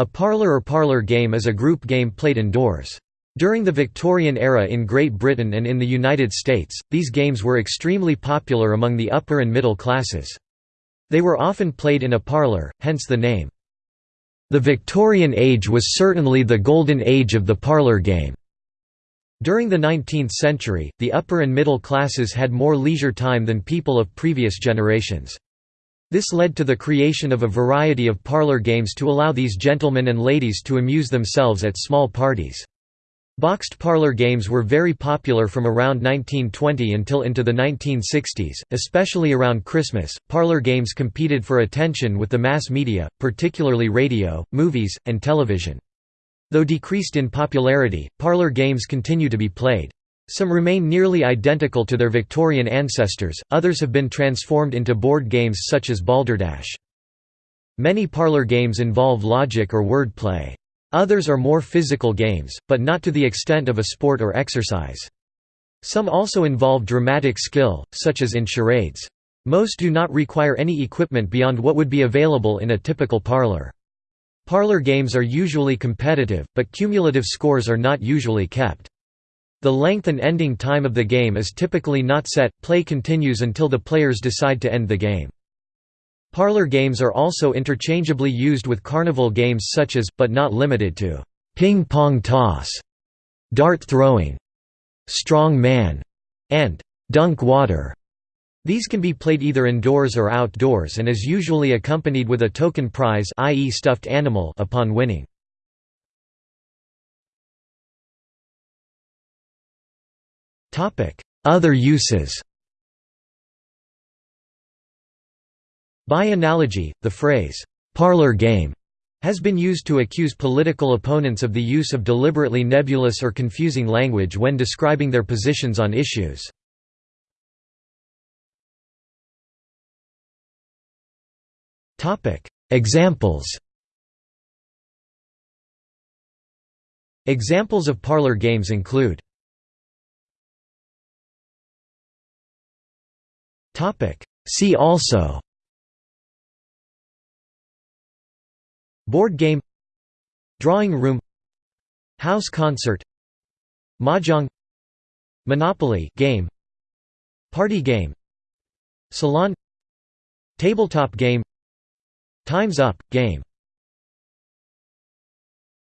A parlour or parlour game is a group game played indoors. During the Victorian era in Great Britain and in the United States, these games were extremely popular among the upper and middle classes. They were often played in a parlour, hence the name. The Victorian age was certainly the golden age of the parlour game. During the 19th century, the upper and middle classes had more leisure time than people of previous generations. This led to the creation of a variety of parlour games to allow these gentlemen and ladies to amuse themselves at small parties. Boxed parlour games were very popular from around 1920 until into the 1960s, especially around Christmas. Parlour games competed for attention with the mass media, particularly radio, movies, and television. Though decreased in popularity, parlour games continue to be played. Some remain nearly identical to their Victorian ancestors, others have been transformed into board games such as Balderdash. Many parlour games involve logic or word play. Others are more physical games, but not to the extent of a sport or exercise. Some also involve dramatic skill, such as in charades. Most do not require any equipment beyond what would be available in a typical parlour. Parlour games are usually competitive, but cumulative scores are not usually kept. The length and ending time of the game is typically not set, play continues until the players decide to end the game. Parlor games are also interchangeably used with carnival games such as, but not limited to, ping-pong toss, dart throwing, strong man, and dunk water. These can be played either indoors or outdoors and is usually accompanied with a token prize i.e. stuffed animal upon winning. Other uses. By analogy, the phrase, "'parlor game' has been used to accuse political opponents of the use of deliberately nebulous or confusing language when describing their positions on issues. Examples. Examples of parlor games include See also. Board game. Drawing room. House concert. Mahjong. Monopoly game. Party game. Salon. Tabletop game. Time's Up game